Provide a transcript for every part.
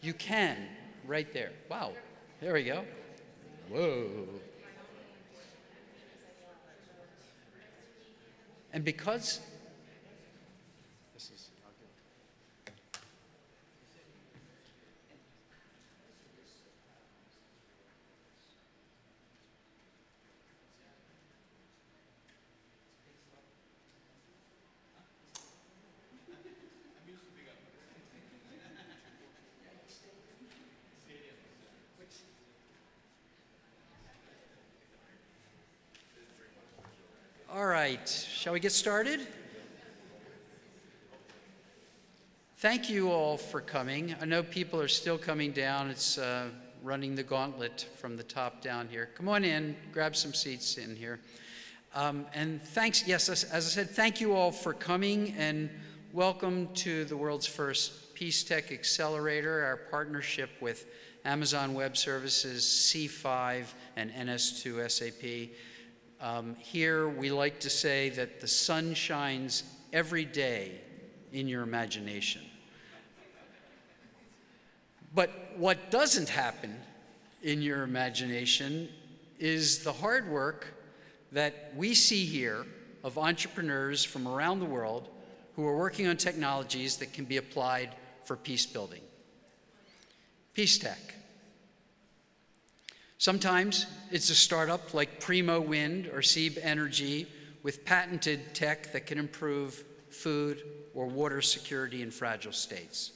You can, right there. Wow, there we go. Whoa. And because this is All right, shall we get started? Thank you all for coming. I know people are still coming down. It's uh, running the gauntlet from the top down here. Come on in, grab some seats in here. Um, and thanks, yes, as, as I said, thank you all for coming and welcome to the world's first Peace Tech Accelerator, our partnership with Amazon Web Services, C5, and NS2 SAP. Um, here, we like to say that the sun shines every day in your imagination. But what doesn't happen in your imagination is the hard work that we see here of entrepreneurs from around the world who are working on technologies that can be applied for peace building. Peace Tech. Sometimes it's a startup like Primo Wind or SEaB Energy with patented tech that can improve food or water security in fragile states.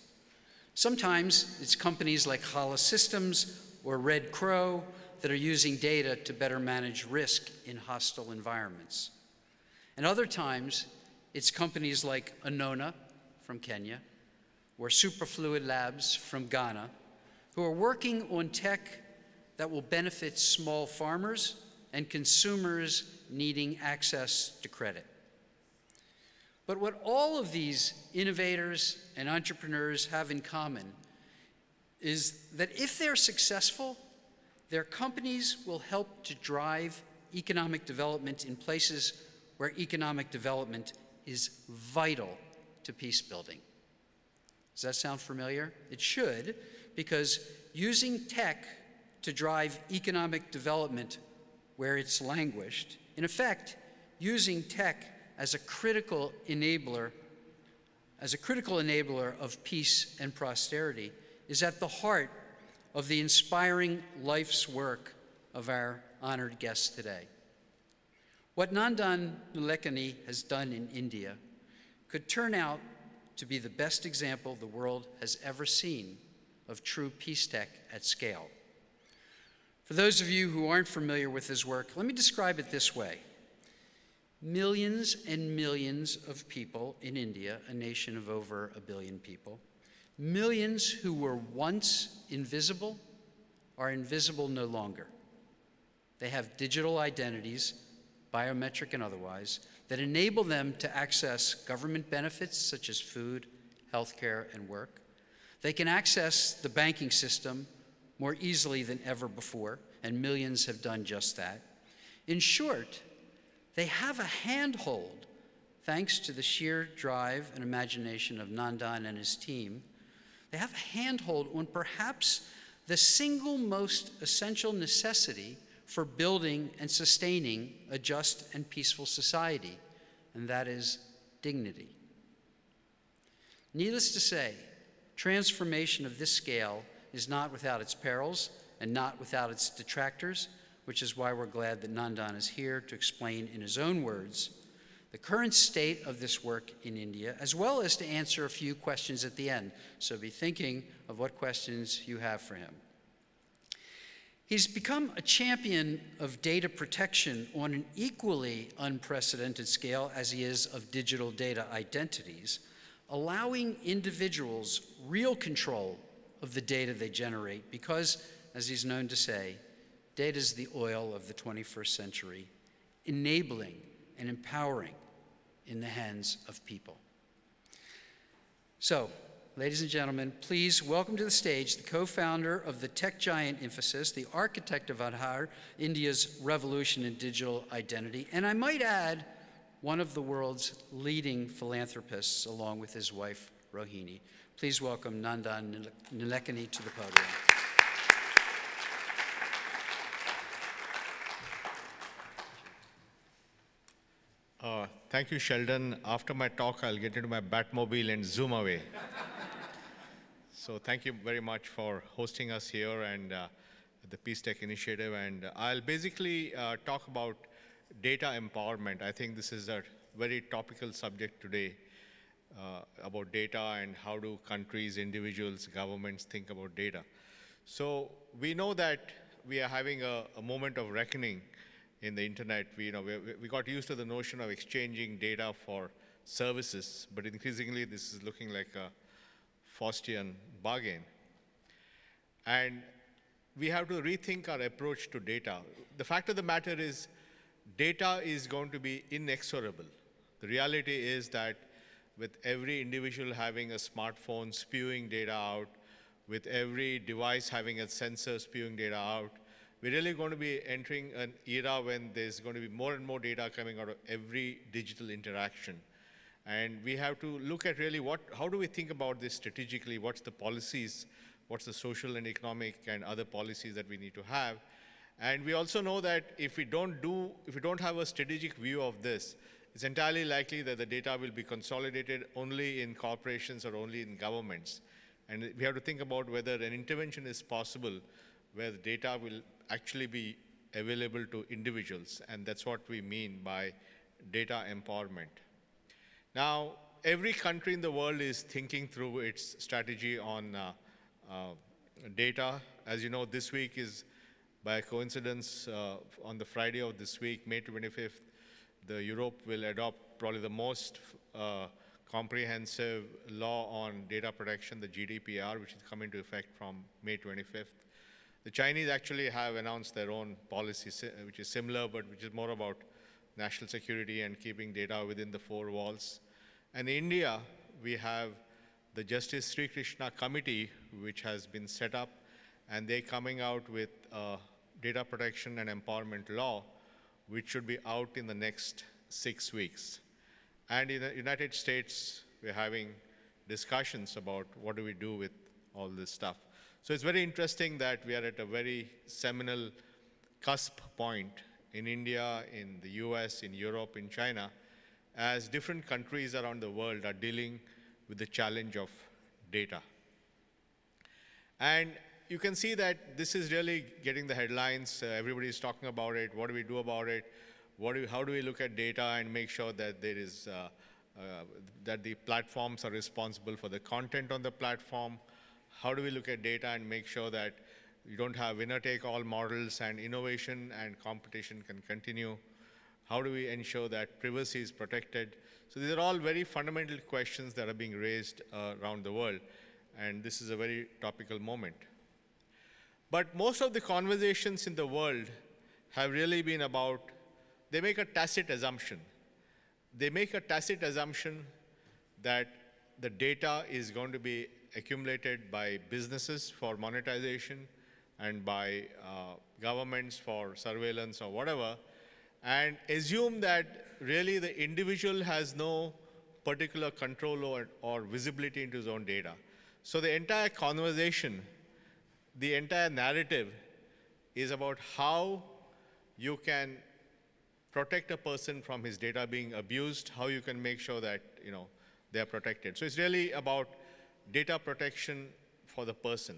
Sometimes it's companies like Hala Systems or Red Crow that are using data to better manage risk in hostile environments. And other times, it's companies like Anona from Kenya or Superfluid Labs from Ghana who are working on tech that will benefit small farmers and consumers needing access to credit. But what all of these innovators and entrepreneurs have in common is that if they're successful, their companies will help to drive economic development in places where economic development is vital to peace building. Does that sound familiar? It should, because using tech to drive economic development where it's languished. In effect, using tech as a critical enabler, as a critical enabler of peace and prosperity is at the heart of the inspiring life's work of our honored guests today. What Nandan Nilekani has done in India could turn out to be the best example the world has ever seen of true peace tech at scale. For those of you who aren't familiar with his work, let me describe it this way. Millions and millions of people in India, a nation of over a billion people, millions who were once invisible are invisible no longer. They have digital identities, biometric and otherwise, that enable them to access government benefits such as food, healthcare, and work. They can access the banking system more easily than ever before, and millions have done just that. In short, they have a handhold, thanks to the sheer drive and imagination of Nandan and his team. They have a handhold on perhaps the single most essential necessity for building and sustaining a just and peaceful society, and that is dignity. Needless to say, transformation of this scale is not without its perils and not without its detractors, which is why we're glad that Nandan is here to explain in his own words the current state of this work in India, as well as to answer a few questions at the end. So be thinking of what questions you have for him. He's become a champion of data protection on an equally unprecedented scale as he is of digital data identities, allowing individuals real control of the data they generate because, as he's known to say, data is the oil of the 21st century, enabling and empowering in the hands of people. So, ladies and gentlemen, please welcome to the stage the co-founder of the tech giant Infosys, the architect of Aadhaar, India's revolution in digital identity, and I might add, one of the world's leading philanthropists along with his wife, Rohini. Please welcome Nandan Nilekani to the podium. Uh, thank you, Sheldon. After my talk, I'll get into my Batmobile and zoom away. so thank you very much for hosting us here and uh, the Peace Tech Initiative. And I'll basically uh, talk about data empowerment. I think this is a very topical subject today uh, about data and how do countries, individuals, governments think about data. So we know that we are having a, a moment of reckoning in the internet. We, you know, we, we got used to the notion of exchanging data for services, but increasingly this is looking like a Faustian bargain. And we have to rethink our approach to data. The fact of the matter is data is going to be inexorable. The reality is that with every individual having a smartphone spewing data out, with every device having a sensor spewing data out, we're really going to be entering an era when there's going to be more and more data coming out of every digital interaction. And we have to look at really what, how do we think about this strategically? What's the policies? What's the social and economic and other policies that we need to have? And we also know that if we don't do, if we don't have a strategic view of this, it's entirely likely that the data will be consolidated only in corporations or only in governments. And we have to think about whether an intervention is possible where the data will actually be available to individuals, and that's what we mean by data empowerment. Now, every country in the world is thinking through its strategy on uh, uh, data. As you know, this week is, by coincidence, uh, on the Friday of this week, May 25th, the Europe will adopt probably the most uh, comprehensive law on data protection, the GDPR, which is coming into effect from May 25th. The Chinese actually have announced their own policy, which is similar, but which is more about national security and keeping data within the four walls. And in India, we have the Justice Srikrishna Committee, which has been set up, and they're coming out with a data protection and empowerment law, which should be out in the next six weeks. And in the United States, we're having discussions about what do we do with all this stuff. So it's very interesting that we are at a very seminal cusp point in India, in the US, in Europe, in China, as different countries around the world are dealing with the challenge of data. And you can see that this is really getting the headlines. Uh, everybody is talking about it. What do we do about it? Do, how do we look at data and make sure that there is uh, uh, that the platforms are responsible for the content on the platform? how do we look at data and make sure that you don't have winner-take-all models and innovation and competition can continue? How do we ensure that privacy is protected? So these are all very fundamental questions that are being raised uh, around the world, and this is a very topical moment. But most of the conversations in the world have really been about, they make a tacit assumption. They make a tacit assumption that the data is going to be accumulated by businesses for monetization and by uh, governments for surveillance or whatever, and assume that really the individual has no particular control or, or visibility into his own data. So the entire conversation, the entire narrative is about how you can protect a person from his data being abused, how you can make sure that you know they're protected. So it's really about data protection for the person.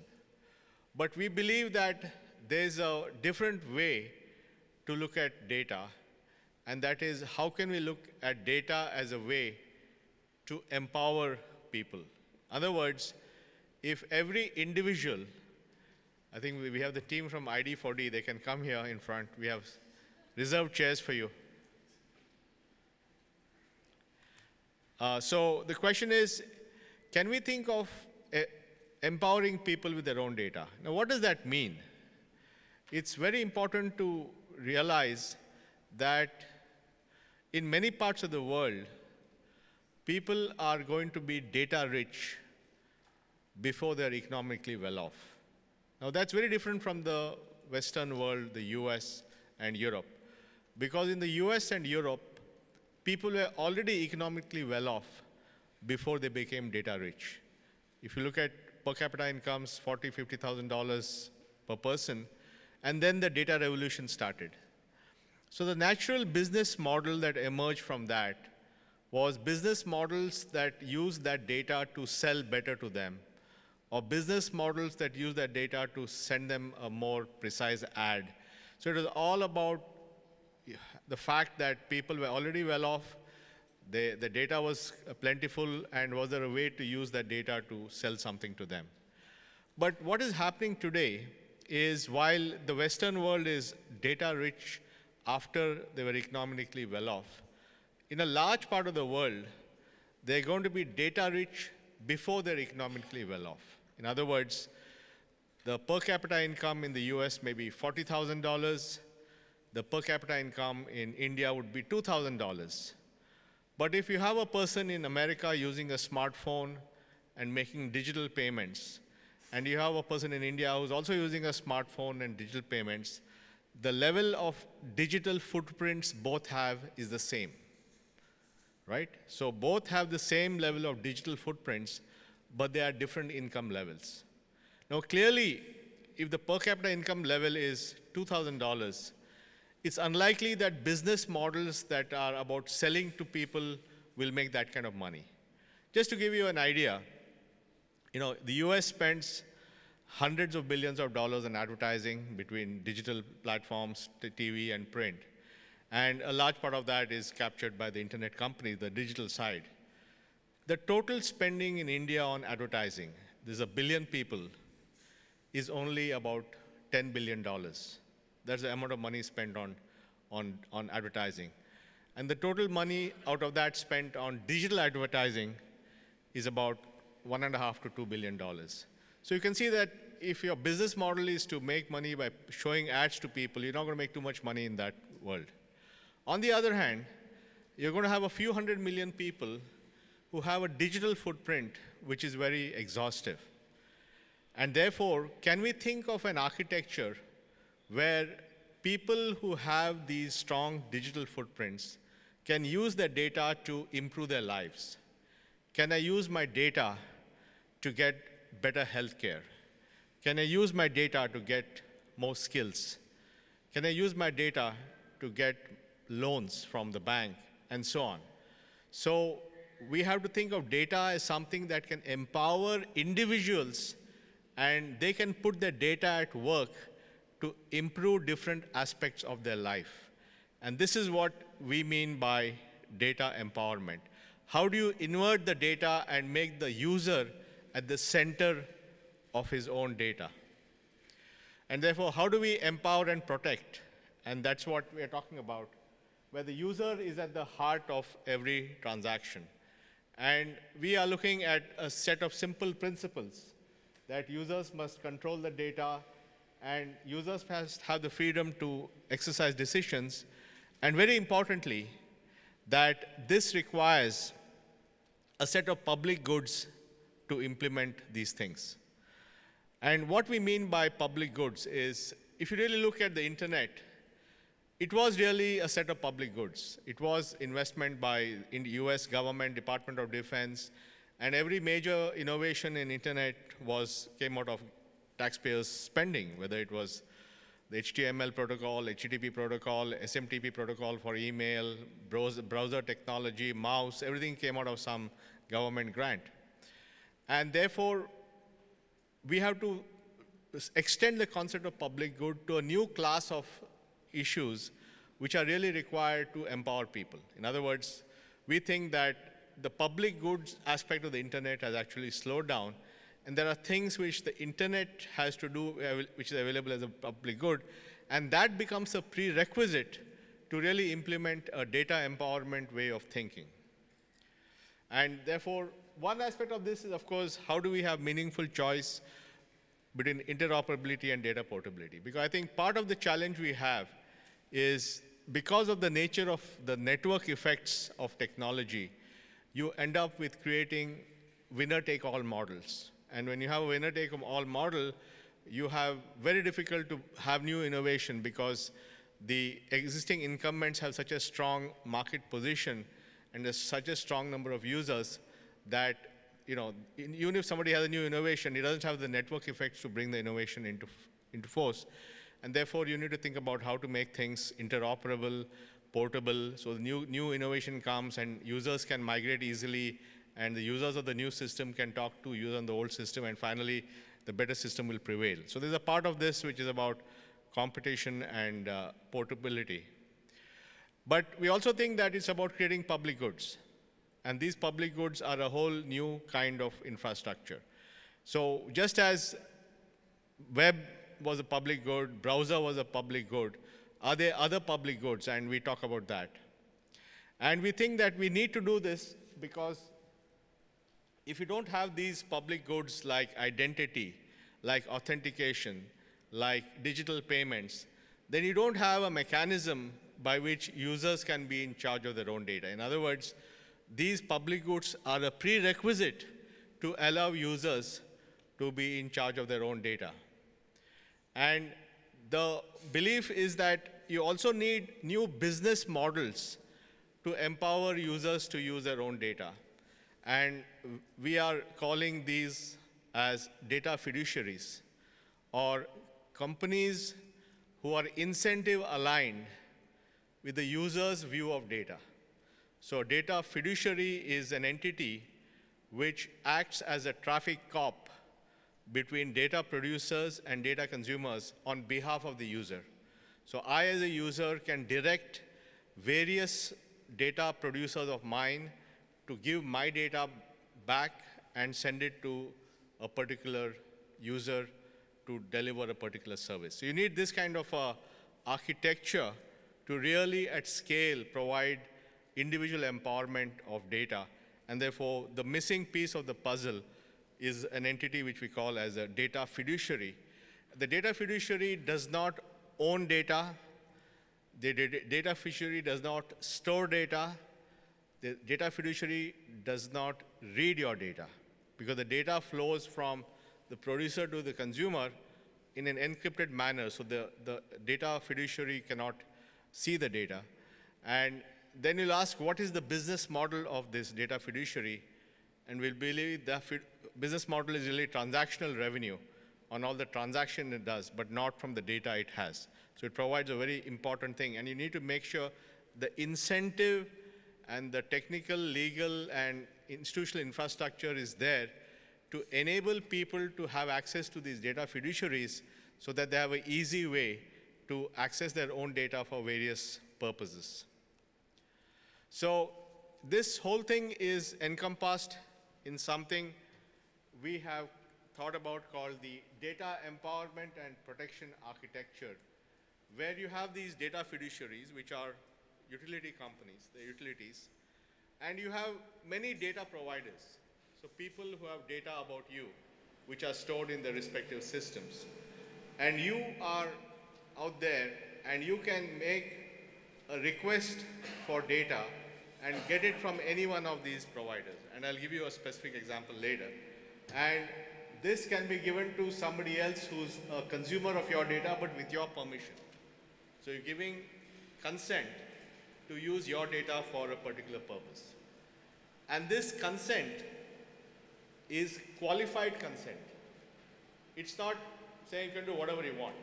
But we believe that there's a different way to look at data, and that is how can we look at data as a way to empower people. In other words, if every individual, I think we have the team from ID4D, they can come here in front. We have reserved chairs for you. Uh, so the question is, can we think of uh, empowering people with their own data? Now, what does that mean? It's very important to realize that in many parts of the world, people are going to be data rich before they're economically well off. Now, that's very different from the Western world, the US and Europe. Because in the US and Europe, people were already economically well off before they became data rich. If you look at per capita incomes, forty, fifty thousand dollars per person, and then the data revolution started. So the natural business model that emerged from that was business models that use that data to sell better to them, or business models that use that data to send them a more precise ad. So it was all about the fact that people were already well off, they, the data was plentiful, and was there a way to use that data to sell something to them? But what is happening today is while the Western world is data rich after they were economically well off, in a large part of the world, they're going to be data rich before they're economically well off. In other words, the per capita income in the US may be $40,000. The per capita income in India would be $2,000. But if you have a person in America using a smartphone and making digital payments, and you have a person in India who's also using a smartphone and digital payments, the level of digital footprints both have is the same right? So both have the same level of digital footprints, but they are different income levels. Now clearly, if the per capita income level is $2,000, it's unlikely that business models that are about selling to people will make that kind of money. Just to give you an idea, you know, the US spends hundreds of billions of dollars in advertising between digital platforms, TV, and print. And a large part of that is captured by the internet company, the digital side. The total spending in India on advertising, there's a billion people, is only about $10 billion. That's the amount of money spent on, on, on advertising. And the total money out of that spent on digital advertising is about one and a half to two billion dollars. So you can see that if your business model is to make money by showing ads to people, you're not going to make too much money in that world. On the other hand, you're going to have a few hundred million people who have a digital footprint which is very exhaustive. And therefore, can we think of an architecture where people who have these strong digital footprints can use their data to improve their lives? Can I use my data to get better healthcare? Can I use my data to get more skills? Can I use my data to get loans from the bank, and so on. So we have to think of data as something that can empower individuals and they can put their data at work to improve different aspects of their life. And this is what we mean by data empowerment. How do you invert the data and make the user at the center of his own data? And therefore, how do we empower and protect? And that's what we are talking about where the user is at the heart of every transaction. And we are looking at a set of simple principles that users must control the data and users must have the freedom to exercise decisions. And very importantly, that this requires a set of public goods to implement these things. And what we mean by public goods is, if you really look at the internet, it was really a set of public goods. It was investment by in the US government, Department of Defense, and every major innovation in internet was came out of taxpayers' spending, whether it was the HTML protocol, HTTP protocol, SMTP protocol for email, browser, browser technology, mouse, everything came out of some government grant. And therefore, we have to extend the concept of public good to a new class of issues which are really required to empower people. In other words, we think that the public goods aspect of the internet has actually slowed down, and there are things which the internet has to do, uh, which is available as a public good, and that becomes a prerequisite to really implement a data empowerment way of thinking. And therefore, one aspect of this is, of course, how do we have meaningful choice between interoperability and data portability? Because I think part of the challenge we have is because of the nature of the network effects of technology, you end up with creating winner-take-all models. And when you have a winner-take-all model, you have very difficult to have new innovation because the existing incumbents have such a strong market position and there's such a strong number of users that, you know, even if somebody has a new innovation, it doesn't have the network effects to bring the innovation into, into force. And therefore, you need to think about how to make things interoperable, portable, so new, new innovation comes and users can migrate easily, and the users of the new system can talk to users on the old system, and finally, the better system will prevail. So there's a part of this which is about competition and uh, portability. But we also think that it's about creating public goods. And these public goods are a whole new kind of infrastructure. So just as web was a public good, browser was a public good, are there other public goods? And we talk about that. And we think that we need to do this because if you don't have these public goods like identity, like authentication, like digital payments, then you don't have a mechanism by which users can be in charge of their own data. In other words, these public goods are a prerequisite to allow users to be in charge of their own data. And the belief is that you also need new business models to empower users to use their own data. And we are calling these as data fiduciaries or companies who are incentive aligned with the user's view of data. So data fiduciary is an entity which acts as a traffic cop between data producers and data consumers on behalf of the user. So I, as a user, can direct various data producers of mine to give my data back and send it to a particular user to deliver a particular service. So you need this kind of uh, architecture to really at scale provide individual empowerment of data. And therefore, the missing piece of the puzzle is an entity which we call as a data fiduciary. The data fiduciary does not own data. The data fiduciary does not store data. The data fiduciary does not read your data because the data flows from the producer to the consumer in an encrypted manner. So the, the data fiduciary cannot see the data. And then you'll ask, what is the business model of this data fiduciary? And we'll believe the business model is really transactional revenue on all the transaction it does, but not from the data it has. So it provides a very important thing. And you need to make sure the incentive and the technical, legal, and institutional infrastructure is there to enable people to have access to these data fiduciaries so that they have an easy way to access their own data for various purposes. So this whole thing is encompassed in something we have thought about called the data empowerment and protection architecture, where you have these data fiduciaries, which are utility companies, the utilities, and you have many data providers. So people who have data about you, which are stored in their respective systems. And you are out there and you can make a request for data and get it from any one of these providers. And I'll give you a specific example later. And this can be given to somebody else who's a consumer of your data, but with your permission. So you're giving consent to use your data for a particular purpose. And this consent is qualified consent. It's not saying you can do whatever you want.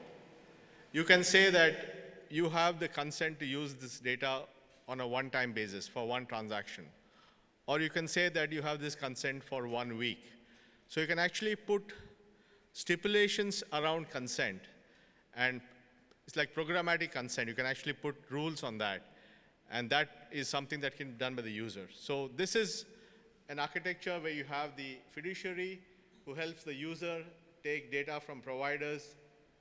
You can say that you have the consent to use this data on a one-time basis for one transaction. Or you can say that you have this consent for one week. So you can actually put stipulations around consent and it's like programmatic consent. You can actually put rules on that. And that is something that can be done by the user. So this is an architecture where you have the fiduciary who helps the user take data from providers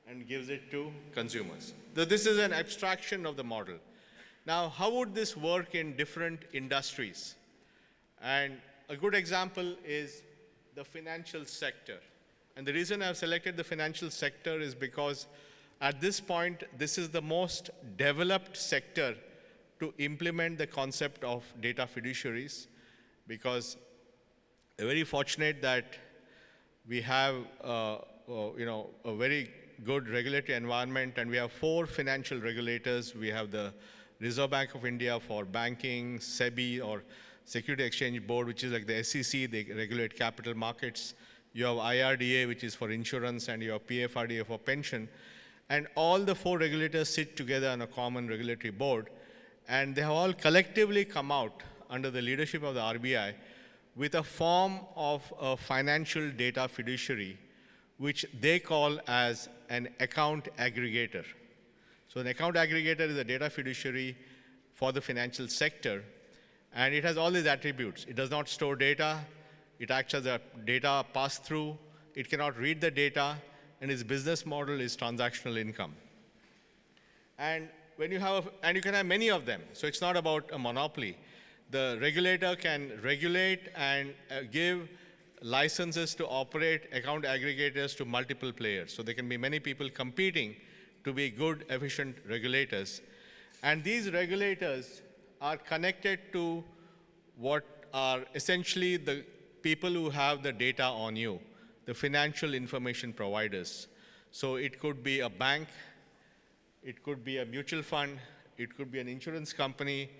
and gives it to consumers. So this is an abstraction of the model. Now, how would this work in different industries? And a good example is the financial sector. And the reason I've selected the financial sector is because at this point, this is the most developed sector to implement the concept of data fiduciaries because we're very fortunate that we have uh, uh, you know, a very good regulatory environment and we have four financial regulators. We have the Reserve Bank of India for banking, SEBI or Security Exchange Board, which is like the SEC, they regulate capital markets. You have IRDA, which is for insurance, and you have PFRDA for pension. And all the four regulators sit together on a common regulatory board, and they have all collectively come out under the leadership of the RBI with a form of a financial data fiduciary, which they call as an account aggregator. So an account aggregator is a data fiduciary for the financial sector, and it has all these attributes. It does not store data, it acts as a data pass-through, it cannot read the data, and its business model is transactional income. And when you have, and you can have many of them, so it's not about a monopoly. The regulator can regulate and uh, give licenses to operate account aggregators to multiple players. So there can be many people competing to be good, efficient regulators. And these regulators are connected to what are essentially the people who have the data on you, the financial information providers. So it could be a bank, it could be a mutual fund, it could be an insurance company,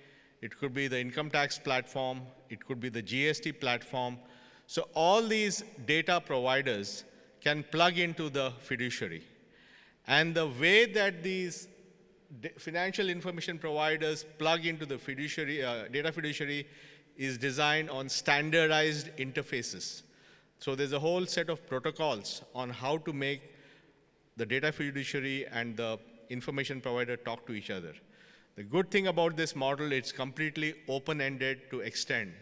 it could be the income tax platform, it could be the GST platform. So all these data providers can plug into the fiduciary. And the way that these financial information providers plug into the fiduciary, uh, data fiduciary is designed on standardized interfaces. So there's a whole set of protocols on how to make the data fiduciary and the information provider talk to each other. The good thing about this model, it's completely open-ended to extend.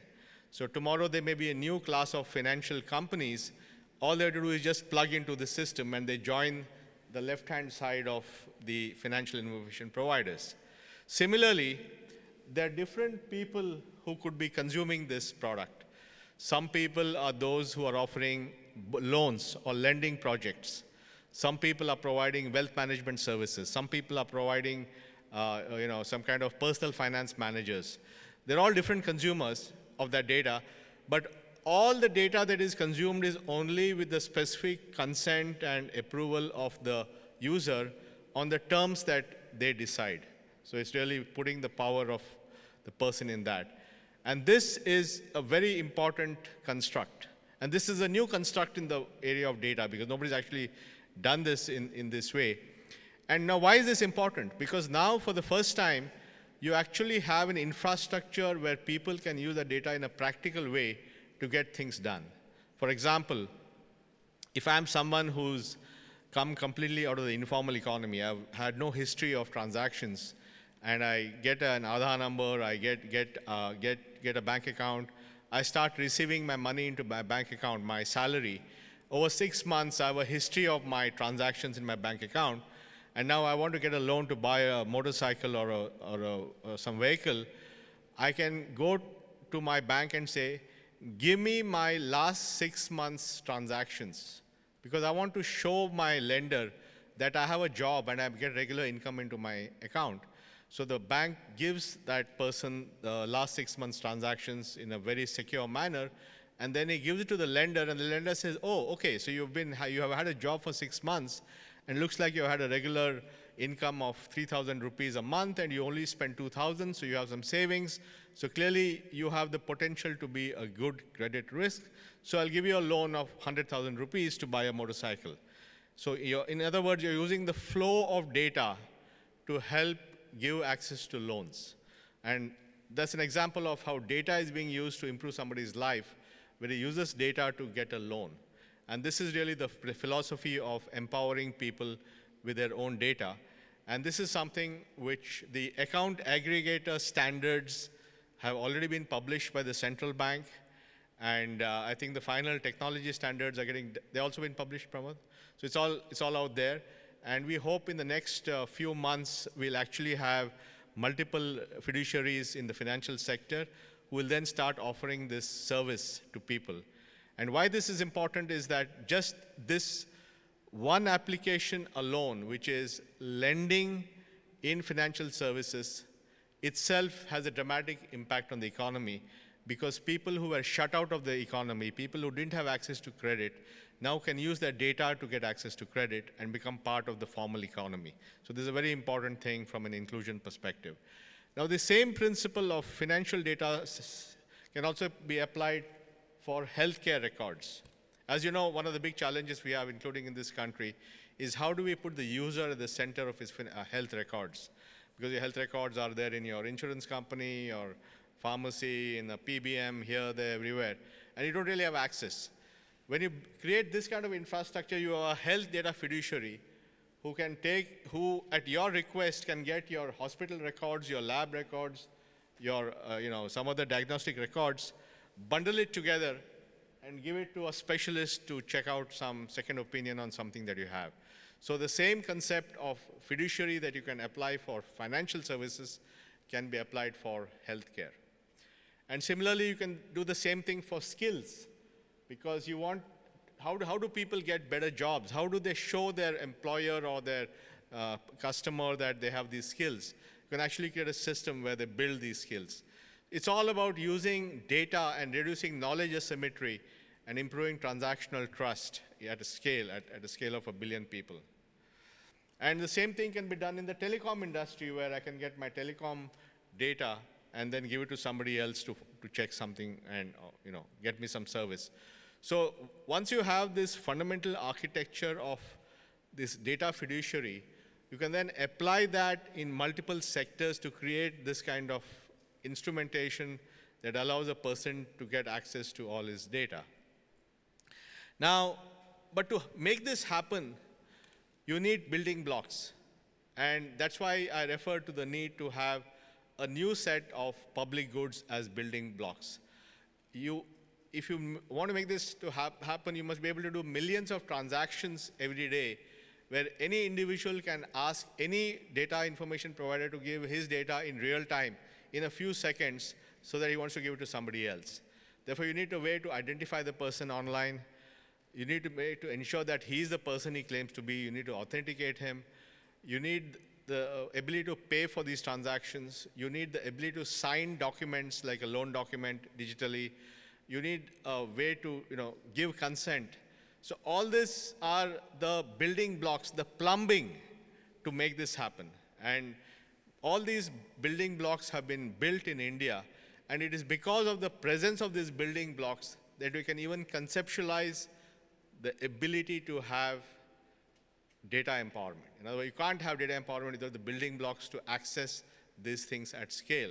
So tomorrow there may be a new class of financial companies. All they have to do is just plug into the system and they join the left-hand side of the financial information providers. Similarly, there are different people who could be consuming this product. Some people are those who are offering loans or lending projects. Some people are providing wealth management services. Some people are providing uh, you know, some kind of personal finance managers. They're all different consumers of that data, but all the data that is consumed is only with the specific consent and approval of the user on the terms that they decide. So it's really putting the power of the person in that. And this is a very important construct. And this is a new construct in the area of data because nobody's actually done this in, in this way. And now why is this important? Because now for the first time, you actually have an infrastructure where people can use the data in a practical way to get things done. For example, if I'm someone who's come completely out of the informal economy, I've had no history of transactions, and I get an Aadhaar number, I get, get, uh, get, get a bank account, I start receiving my money into my bank account, my salary. Over six months, I have a history of my transactions in my bank account, and now I want to get a loan to buy a motorcycle or, a, or, a, or some vehicle, I can go to my bank and say, give me my last six months transactions because I want to show my lender that I have a job and I get regular income into my account. So the bank gives that person the last six months transactions in a very secure manner, and then he gives it to the lender, and the lender says, oh, okay, so you've been, you have had a job for six months, and looks like you had a regular income of 3,000 rupees a month and you only spend 2,000, so you have some savings. So clearly you have the potential to be a good credit risk. So I'll give you a loan of 100,000 rupees to buy a motorcycle. So in other words, you're using the flow of data to help give access to loans. And that's an example of how data is being used to improve somebody's life, where he uses data to get a loan. And this is really the philosophy of empowering people with their own data. And this is something which the account aggregator standards have already been published by the central bank. And uh, I think the final technology standards are getting, they also been published, Pramod. So it's all, it's all out there. And we hope in the next uh, few months, we'll actually have multiple fiduciaries in the financial sector who will then start offering this service to people. And why this is important is that just this one application alone, which is lending in financial services, itself has a dramatic impact on the economy because people who were shut out of the economy, people who didn't have access to credit, now can use their data to get access to credit and become part of the formal economy. So this is a very important thing from an inclusion perspective. Now the same principle of financial data can also be applied for healthcare records. As you know, one of the big challenges we have, including in this country, is how do we put the user at the center of his uh, health records? Because your health records are there in your insurance company, or pharmacy, in the PBM, here, there, everywhere, and you don't really have access. When you create this kind of infrastructure, you are a health data fiduciary who can take, who at your request can get your hospital records, your lab records, your, uh, you know, some other diagnostic records, bundle it together, and give it to a specialist to check out some second opinion on something that you have. So the same concept of fiduciary that you can apply for financial services can be applied for healthcare. And similarly, you can do the same thing for skills because you want, how do, how do people get better jobs? How do they show their employer or their uh, customer that they have these skills? You can actually create a system where they build these skills. It's all about using data and reducing knowledge asymmetry and improving transactional trust at a scale, at, at a scale of a billion people. And the same thing can be done in the telecom industry where I can get my telecom data and then give it to somebody else to, to check something and uh, you know, get me some service. So once you have this fundamental architecture of this data fiduciary, you can then apply that in multiple sectors to create this kind of instrumentation that allows a person to get access to all his data. Now, but to make this happen, you need building blocks. And that's why I refer to the need to have a new set of public goods as building blocks. You, if you want to make this to hap happen, you must be able to do millions of transactions every day where any individual can ask any data information provider to give his data in real time in a few seconds so that he wants to give it to somebody else. Therefore, you need a way to identify the person online. You need to, to ensure that he is the person he claims to be. You need to authenticate him. You need the uh, ability to pay for these transactions. You need the ability to sign documents like a loan document digitally. You need a way to you know, give consent. So all this are the building blocks, the plumbing to make this happen. And all these building blocks have been built in India. And it is because of the presence of these building blocks that we can even conceptualize the ability to have data empowerment. In other words, you can't have data empowerment without the building blocks to access these things at scale.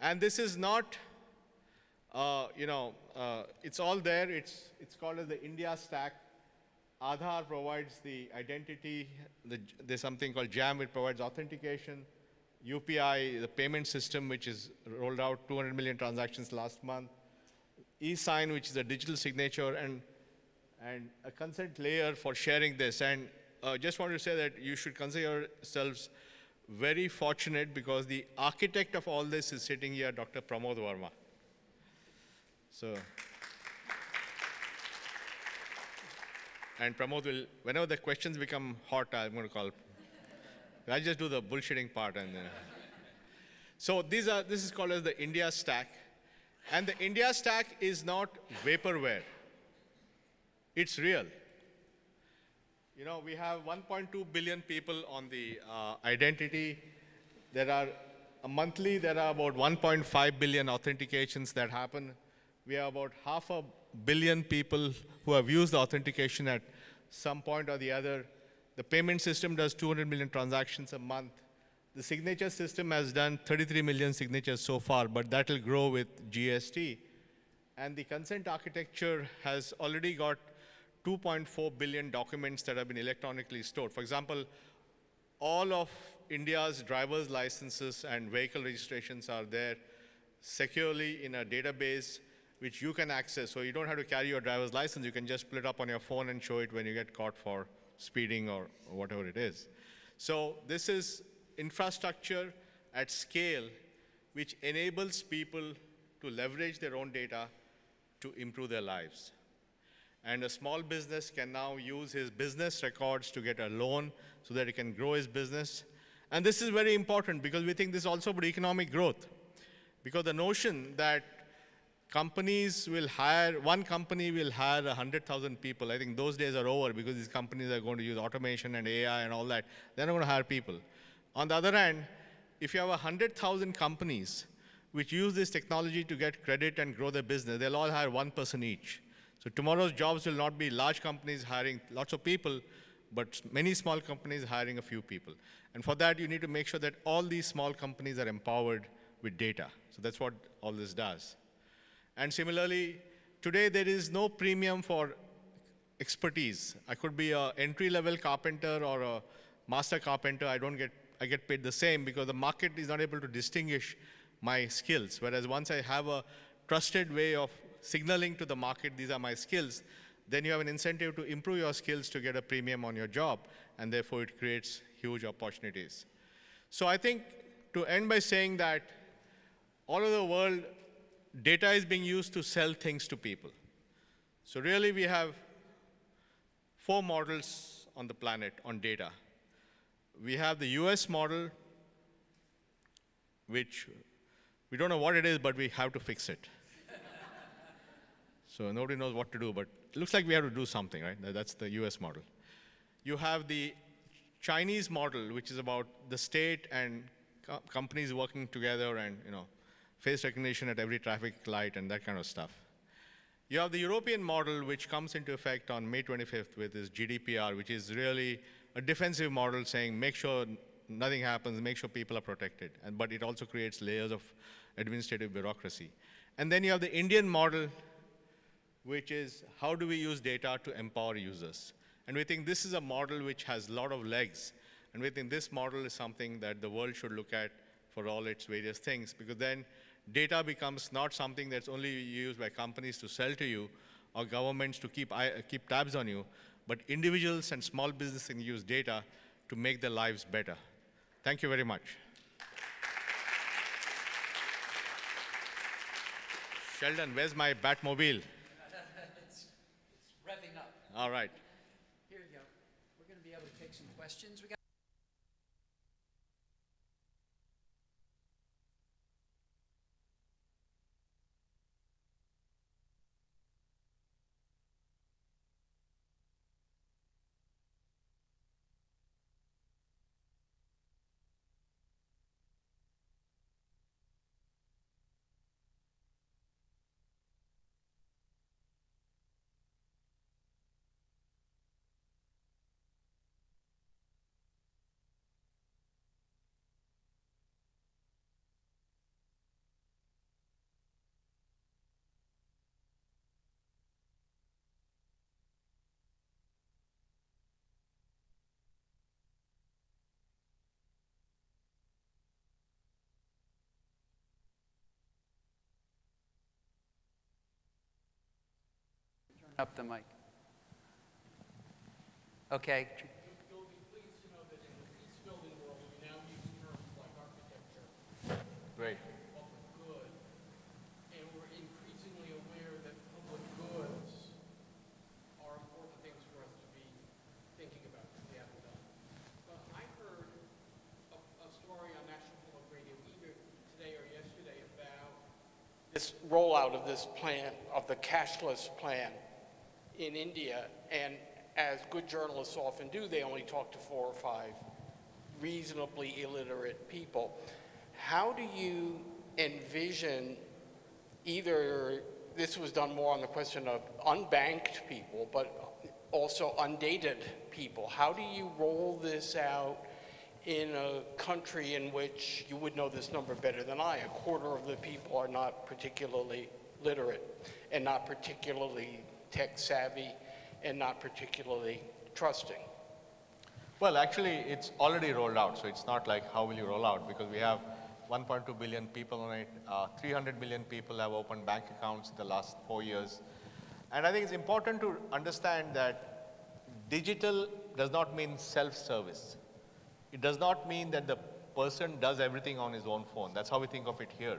And this is not, uh, you know, uh, it's all there. It's, it's called as the India stack. Aadhaar provides the identity. The, there's something called JAM, which provides authentication. UPI, the payment system, which is rolled out 200 million transactions last month. eSign, which is a digital signature, and, and a consent layer for sharing this. And uh, just want to say that you should consider yourselves very fortunate because the architect of all this is sitting here, Dr. Pramod Varma. So, and Pramod will, whenever the questions become hot, I'm going to call. I'll just do the bullshitting part and then. So these are, this is called as the India stack. And the India stack is not vaporware. It's real. You know, we have 1.2 billion people on the uh, identity. There are uh, monthly, there are about 1.5 billion authentications that happen. We have about half a billion people who have used the authentication at some point or the other. The payment system does 200 million transactions a month. The signature system has done 33 million signatures so far, but that will grow with GST. And the consent architecture has already got 2.4 billion documents that have been electronically stored. For example, all of India's driver's licenses and vehicle registrations are there securely in a database which you can access. So you don't have to carry your driver's license. You can just pull it up on your phone and show it when you get caught for speeding or whatever it is. So this is infrastructure at scale which enables people to leverage their own data to improve their lives. And a small business can now use his business records to get a loan so that he can grow his business. And this is very important because we think this is also about economic growth. Because the notion that companies will hire, one company will hire 100,000 people, I think those days are over because these companies are going to use automation and AI and all that. They're not going to hire people. On the other hand, if you have 100,000 companies which use this technology to get credit and grow their business, they'll all hire one person each. So tomorrow's jobs will not be large companies hiring lots of people, but many small companies hiring a few people. And for that, you need to make sure that all these small companies are empowered with data. So that's what all this does. And similarly, today there is no premium for expertise. I could be an entry-level carpenter or a master carpenter. I don't get, I get paid the same because the market is not able to distinguish my skills. Whereas once I have a trusted way of signaling to the market, these are my skills, then you have an incentive to improve your skills to get a premium on your job, and therefore it creates huge opportunities. So I think to end by saying that all over the world, data is being used to sell things to people. So really we have four models on the planet on data. We have the US model, which we don't know what it is, but we have to fix it. So nobody knows what to do, but it looks like we have to do something, right? That's the US model. You have the Chinese model, which is about the state and co companies working together and, you know, face recognition at every traffic light and that kind of stuff. You have the European model, which comes into effect on May 25th with this GDPR, which is really a defensive model saying make sure nothing happens, make sure people are protected. And, but it also creates layers of administrative bureaucracy. And then you have the Indian model, which is how do we use data to empower users? And we think this is a model which has a lot of legs. And we think this model is something that the world should look at for all its various things, because then data becomes not something that's only used by companies to sell to you or governments to keep, uh, keep tabs on you, but individuals and small businesses can use data to make their lives better. Thank you very much. Sheldon, where's my Batmobile? Revving up. All right. Here we go. We're going to be able to take some questions. We got today or yesterday about this rollout of this plan, of the cashless plan in India, and as good journalists often do, they only talk to four or five reasonably illiterate people. How do you envision either, this was done more on the question of unbanked people, but also undated people. How do you roll this out in a country in which you would know this number better than I? A quarter of the people are not particularly literate and not particularly tech savvy and not particularly trusting? Well, actually, it's already rolled out, so it's not like how will you roll out, because we have 1.2 billion people on it. Uh, 300 million people have opened bank accounts in the last four years. And I think it's important to understand that digital does not mean self-service. It does not mean that the person does everything on his own phone. That's how we think of it here.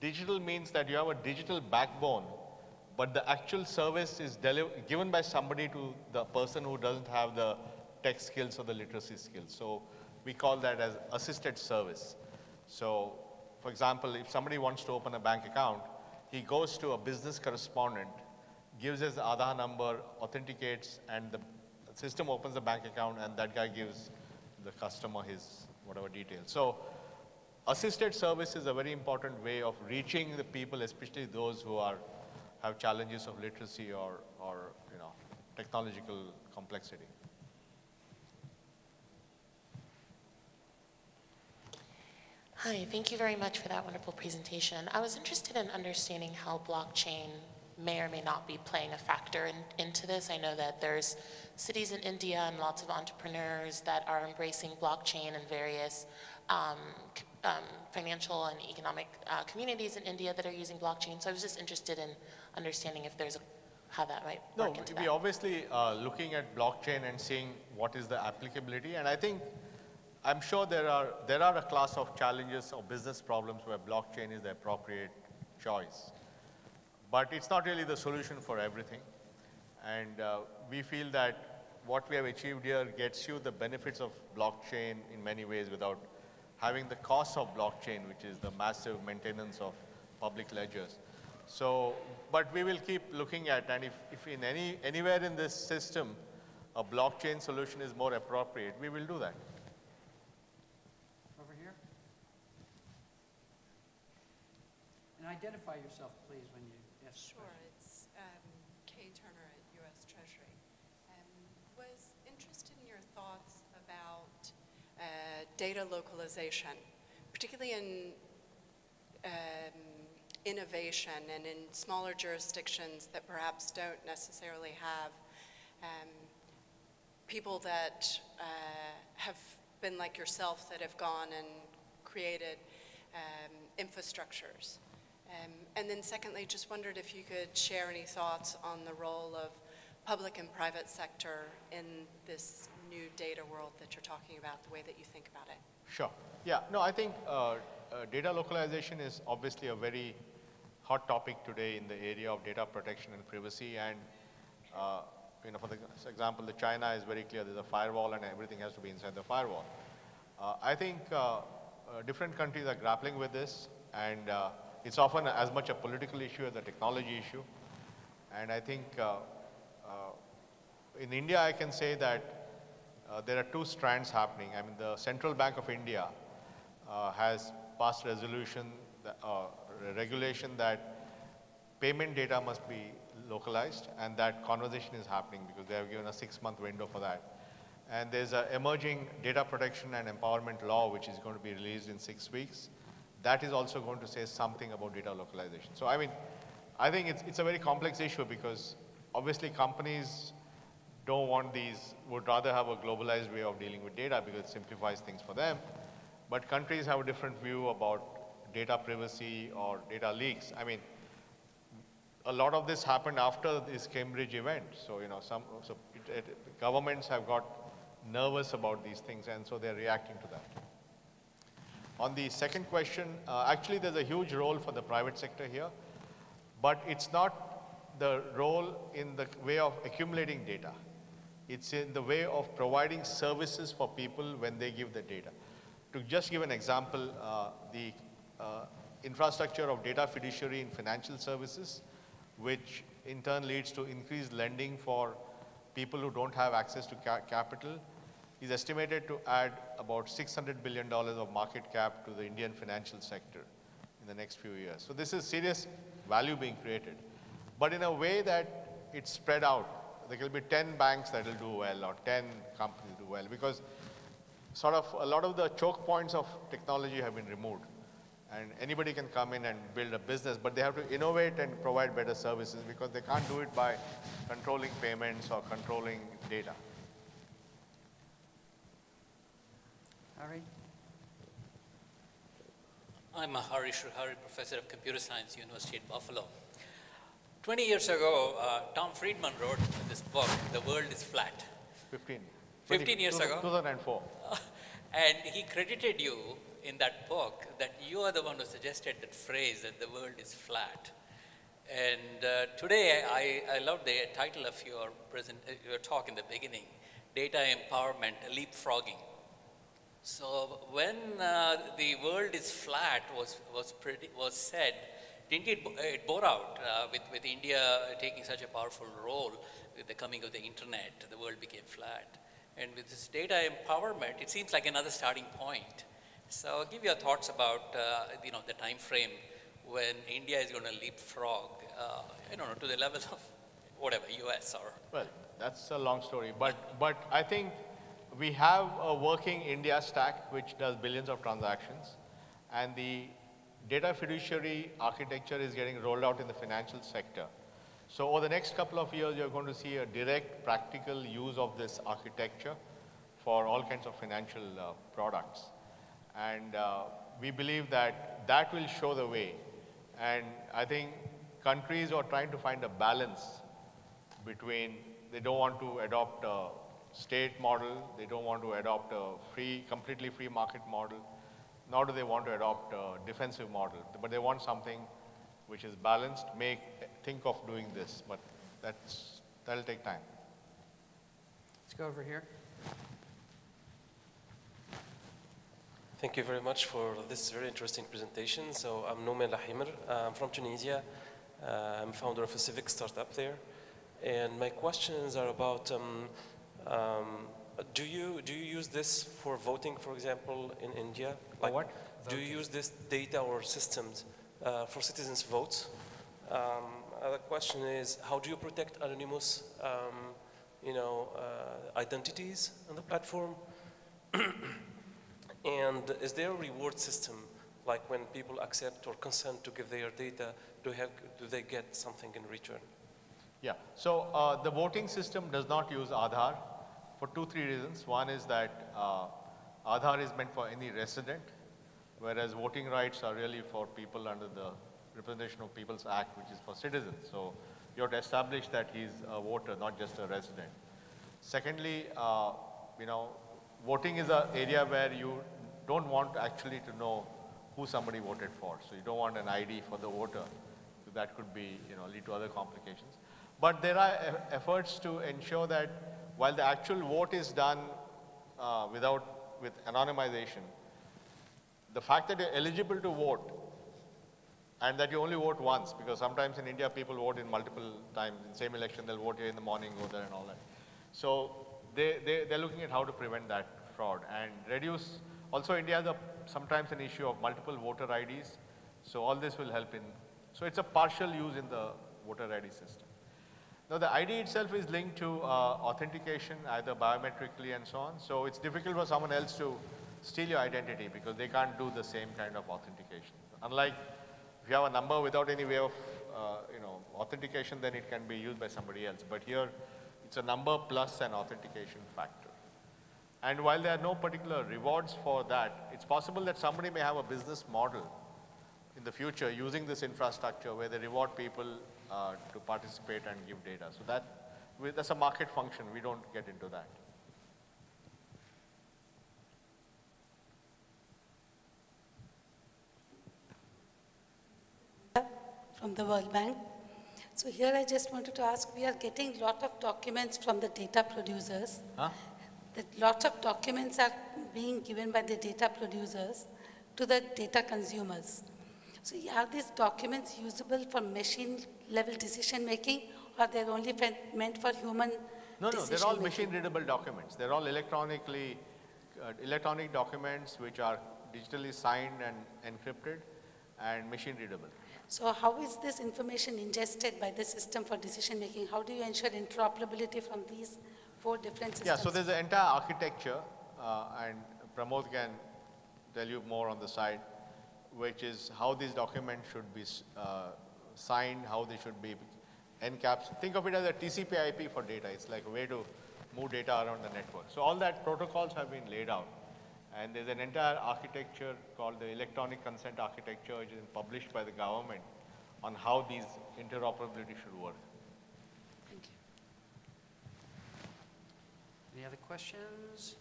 Digital means that you have a digital backbone but the actual service is given by somebody to the person who doesn't have the tech skills or the literacy skills. So we call that as assisted service. So for example, if somebody wants to open a bank account, he goes to a business correspondent, gives his Aadhaar number, authenticates, and the system opens the bank account, and that guy gives the customer his whatever details. So assisted service is a very important way of reaching the people, especially those who are, have challenges of literacy or, or you know, technological complexity. Hi, thank you very much for that wonderful presentation. I was interested in understanding how blockchain may or may not be playing a factor in, into this. I know that there's cities in India and lots of entrepreneurs that are embracing blockchain and various um, um, financial and economic uh, communities in India that are using blockchain. So I was just interested in understanding if there's a, how that might No, work into we that. obviously uh, looking at blockchain and seeing what is the applicability, and I think I'm sure there are there are a class of challenges or business problems where blockchain is the appropriate choice, but it's not really the solution for everything, and uh, we feel that what we have achieved here gets you the benefits of blockchain in many ways without having the cost of blockchain, which is the massive maintenance of public ledgers. So, but we will keep looking at, and if, if in any, anywhere in this system, a blockchain solution is more appropriate, we will do that. Over here. And identify yourself, please, when you ask the Sure, question. it's um, Kay Turner at U.S. Treasury. Um, Was interested in your thoughts about uh, data localization, particularly in um, innovation and in smaller jurisdictions that perhaps don't necessarily have um, people that uh, have been like yourself that have gone and created um, infrastructures. Um, and then secondly, just wondered if you could share any thoughts on the role of public and private sector in this new data world that you're talking about, the way that you think about it. Sure. Yeah, no, I think uh, uh, data localization is obviously a very hot topic today in the area of data protection and privacy. And, uh, you know, for the for example, the China is very clear there's a firewall and everything has to be inside the firewall. Uh, I think uh, uh, different countries are grappling with this, and it's often as much a political issue as a technology issue. And I think in India, I can say that uh, there are two strands happening. I mean, the Central Bank of India uh, has passed resolution, that, uh, regulation that payment data must be localized, and that conversation is happening because they have given a six-month window for that. And there's an emerging data protection and empowerment law which is going to be released in six weeks. That is also going to say something about data localization. So I mean, I think it's, it's a very complex issue because obviously companies don't want these, would rather have a globalized way of dealing with data because it simplifies things for them. But countries have a different view about data privacy or data leaks. I mean, a lot of this happened after this Cambridge event. So, you know, some, so it, it, governments have got nervous about these things and so they're reacting to that. On the second question, uh, actually there's a huge role for the private sector here, but it's not the role in the way of accumulating data. It's in the way of providing services for people when they give the data. To just give an example, uh, the uh, infrastructure of data fiduciary in financial services, which in turn leads to increased lending for people who don't have access to ca- capital, is estimated to add about $600 billion of market cap to the Indian financial sector in the next few years. So this is serious value being created, but in a way that it's spread out. There will be 10 banks that will do well or 10 companies do well because sort of a lot of the choke points of technology have been removed. And anybody can come in and build a business, but they have to innovate and provide better services because they can't do it by controlling payments or controlling data. Harry? I'm a Hari Srihari, professor of computer science, University at Buffalo. 20 years ago, uh, Tom Friedman wrote this book, The World is Flat. 15. 15 years ago? 2004. and he credited you in that book that you are the one who suggested that phrase that the world is flat. And uh, today, I, I love the title of your, present, uh, your talk in the beginning, Data Empowerment Leapfrogging. So when uh, the world is flat was, was, pretty, was said, didn't it, bore out uh, with, with India taking such a powerful role with the coming of the internet, the world became flat. And with this data empowerment, it seems like another starting point. So give your thoughts about, uh, you know, the time frame when India is going to leapfrog, uh, I don't know, to the level of whatever, US or Well, that's a long story, but, but I think we have a working India stack which does billions of transactions, and the data fiduciary architecture is getting rolled out in the financial sector. So over the next couple of years, you're going to see a direct practical use of this architecture for all kinds of financial uh, products. And uh, we believe that that will show the way. And I think countries are trying to find a balance between they don't want to adopt a state model, they don't want to adopt a free, completely free market model, nor do they want to adopt a defensive model, but they want something which is balanced, make, think of doing this, but that's, that'll take time. Let's go over here. Thank you very much for this very interesting presentation. So I'm Noumen Lahimer. I'm from Tunisia. Uh, I'm founder of a civic startup there. And my questions are about, um, um, do, you, do you use this for voting, for example, in India? Do you use this data or systems uh, for citizens' votes? Um, other question is, how do you protect anonymous, um, you know, uh, identities on the platform? And is there a reward system, like when people accept or consent to give their data, do, have, do they get something in return? Yeah, so uh, the voting system does not use Aadhaar for two, three reasons. One is that uh, Aadhaar is meant for any resident, whereas voting rights are really for people under the Representation of People's Act, which is for citizens. So you have to establish that he's a voter, not just a resident. Secondly, uh, you know, voting is an area where you don't want actually to know who somebody voted for. So you don't want an ID for the voter. So that could be, you know, lead to other complications. But there are e- efforts to ensure that while the actual vote is done uh, without, with anonymization, the fact that you're eligible to vote and that you only vote once, because sometimes in India people vote in multiple times, in same election they'll vote here in the morning, go there and all that. So they, they, they're looking at how to prevent that fraud and reduce, also India has a, sometimes an issue of multiple voter IDs, so all this will help in, so it's a partial use in the voter ID system. Now the ID itself is linked to uh, authentication, either biometrically and so on, so it's difficult for someone else to steal your identity because they can't do the same kind of authentication. Unlike if you have a number without any way of, uh, you know, authentication, then it can be used by somebody else. But here, it's a number plus an authentication factor. And while there are no particular rewards for that, it's possible that somebody may have a business model in the future using this infrastructure where they reward people uh, to participate and give data. So that, that's a market function. We don't get into that. From the World Bank. So here I just wanted to ask, we are getting lot of documents from the data producers. Huh? That lots of documents are being given by the data producers to the data consumers. So are these documents usable for machine level decision making or they're only meant for human No, no, they're all making? machine readable documents. They're all electronically, uh, electronic documents which are digitally signed and encrypted and machine readable. So how is this information ingested by the system for decision making? How do you ensure interoperability from these four different systems? Yeah, so there's an entire architecture, uh, and Pramod can tell you more on the side, which is how these documents should be uh, signed, how they should be encapsulated. Think of it as a TCP IP for data. It's like a way to move data around the network. So all that protocols have been laid out. And there's an entire architecture called the electronic consent architecture, which is published by the government on how these interoperability should work. Thank you. Any other questions?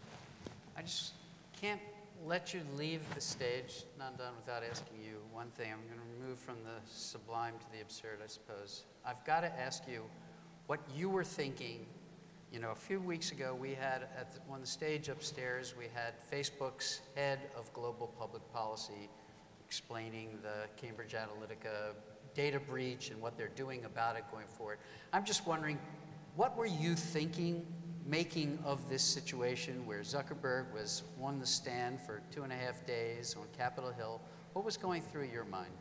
I just can't let you leave the stage, Nandan, without asking you one thing. I'm going to move from the sublime to the absurd, I suppose. I've got to ask you what you were thinking. You know, a few weeks ago, we had at the, on the stage upstairs, we had Facebook's head of global public policy explaining the Cambridge Analytica data breach and what they're doing about it going forward. I'm just wondering, what were you thinking making of this situation where Zuckerberg was on the stand for two and a half days on Capitol Hill? What was going through your mind?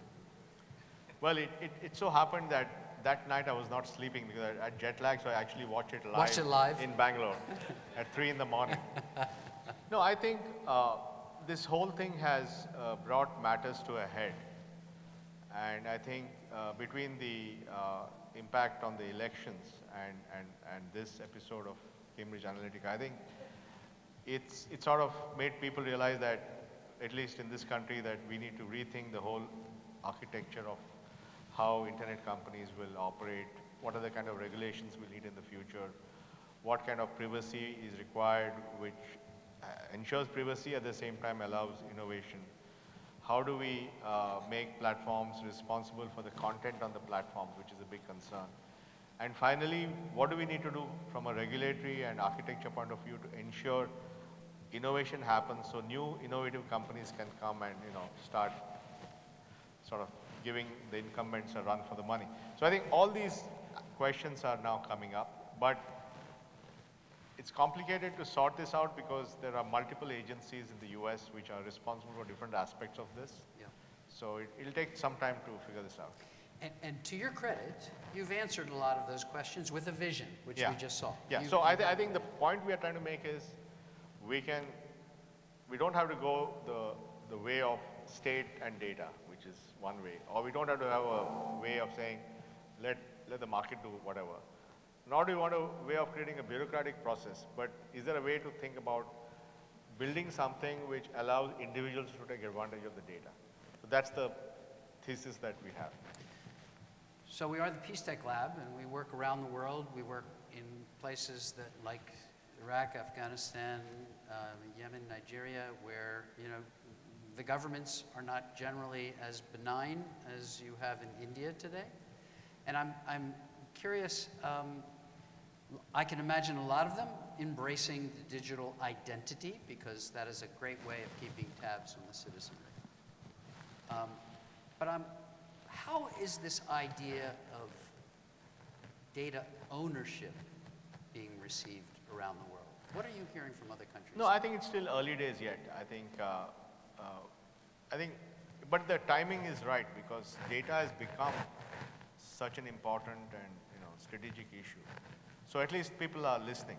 Well, it, it, it so happened that that night I was not sleeping because I had jet lag, so I actually watched it live, Watched it live? in Bangalore at 3 in the morning. no, I think uh, this whole thing has uh, brought matters to a head. And I think uh, between the uh, impact on the elections and, and, and this episode of Cambridge Analytica, I think it's, it sort of made people realize that, at least in this country, that we need to rethink the whole architecture of how internet companies will operate, what are the kind of regulations we need in the future, what kind of privacy is required, which uh, ensures privacy at the same time allows innovation. How do we uh, make platforms responsible for the content on the platforms, which is a big concern. And finally, what do we need to do from a regulatory and architecture point of view to ensure innovation happens so new innovative companies can come and you know start sort of giving the incumbents a run for the money. So I think all these questions are now coming up, but it's complicated to sort this out because there are multiple agencies in the US which are responsible for different aspects of this. Yeah. So it, it'll take some time to figure this out. And, and to your credit, you've answered a lot of those questions with a vision, which Yeah. we just saw. Yeah, You- so I, thi- I think the point we are trying to make is we can, we don't have to go the, the way of state and data, one way, or we don't have to have a way of saying, let, let the market do whatever. Nor do we want a way of creating a bureaucratic process, but is there a way to think about building something which allows individuals to take advantage of the data? So that's the thesis that we have. So we are the Peace Tech Lab, and we work around the world. We work in places that, like Iraq, Afghanistan, uh, Yemen, Nigeria, where you know the governments are not generally as benign as you have in India today. And I'm I'm curious. Um, I can imagine a lot of them embracing the digital identity because that is a great way of keeping tabs on the citizenry. Um, but I'm, how is this idea of data ownership being received around the world? What are you hearing from other countries? No, I think it's still early days yet. I think, uh, I think, but the timing is right because data has become such an important and you know strategic issue. So at least people are listening.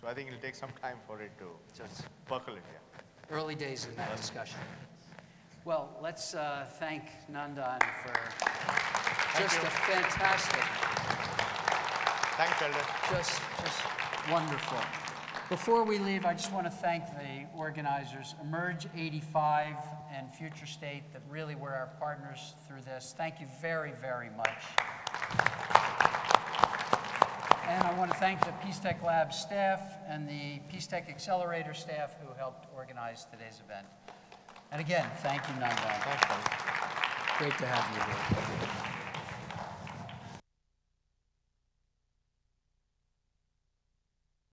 So I think it'll take some time for it to it's percolate. Yeah. early days in that discussion. Well, let's uh, thank Nandan for just you. a fantastic Thanks, Sheldon. just, just wonderful. Before we leave, I just want to thank the organizers, Emerge 85 and Future State, that really were our partners through this. Thank you very, very much. And I want to thank the Peace Tech Lab staff and the Peace Tech Accelerator staff who helped organize today's event. And again, thank you, Nandan. Great to have you here.